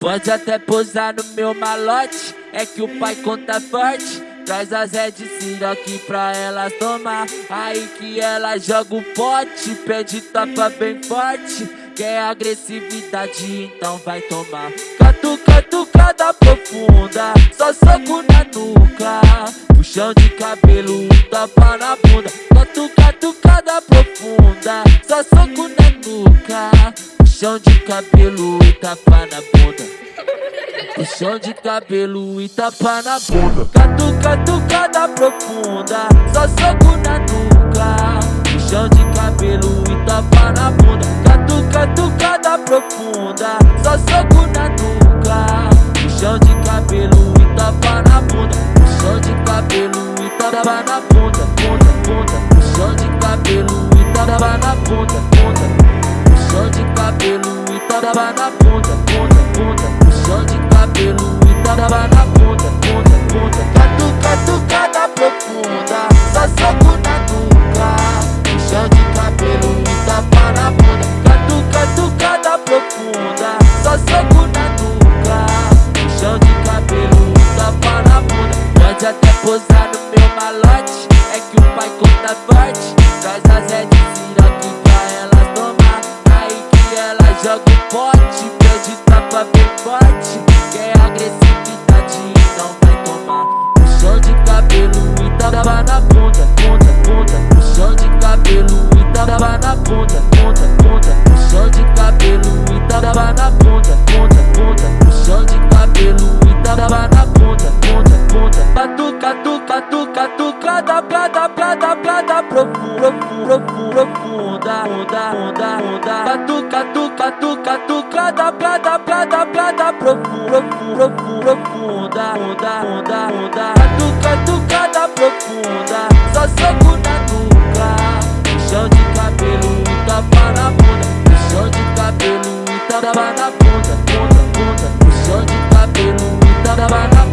Pode até posar no meu malote, é que o pai conta forte. Traz as Red aqui pra elas tomar. Aí que ela joga o pote, pede tapa bem forte. Quer agressividade, então vai tomar. Catuca, tucada profunda, só soco na nuca. Puxão de cabelo, tapa na bunda. Catuca, tucada profunda, só soco na nuca. Puxão de cabelo e tapa na bunda. Puxão de cabelo e tapa na bunda. Catuca, tucada profunda. Só soco na nuca. Puxão de cabelo e tapa na bunda. Catuca, tucada profunda. Só soco na nuca. Puxão de cabelo e tapa na bunda. Puxão de cabelo e tapa na bunda. Bunda, bunda. Puxão de cabelo e tapa na bunda. Bunda cabelo e tava na ponta, ponta, ponta. Puxão de cabelo e tava na ponta, ponta, ponta. Catuca, tucada profunda, só soco na nuca. Puxão de cabelo e tava na ponta. Catuca, tucada profunda, só soco na nuca. Puxão de cabelo e tava na ponta. Pode até posar no meu malote, é que o pai conta forte Traz as Red aqui pra elas joga o pote Pede tapa bem forte. Quer agressividade, não vai tomar. Puxão de cabelo e tapa na ponta Ponta, ponta Puxão de cabelo e tapa na ponta Ponta, ponta Puxão de cabelo e tapa na ponta Ponta, ponta Puxão de cabelo e tapa na catuca, tuca, tuca, tucada, prada, prada, prada, profunda, profunda, profunda, onda, onda, onda. catuca, tuca, tuca, tucada, prada, prada, prada, profunda, profunda, profunda, onda, onda, onda. Batuca, tucada, profunda, só soco na nuca. Chão de cabelo, tapa na bunda. Chão de cabelo, tapa na bunda, bunda, bunda. Chão de cabelo, tapa na bunda.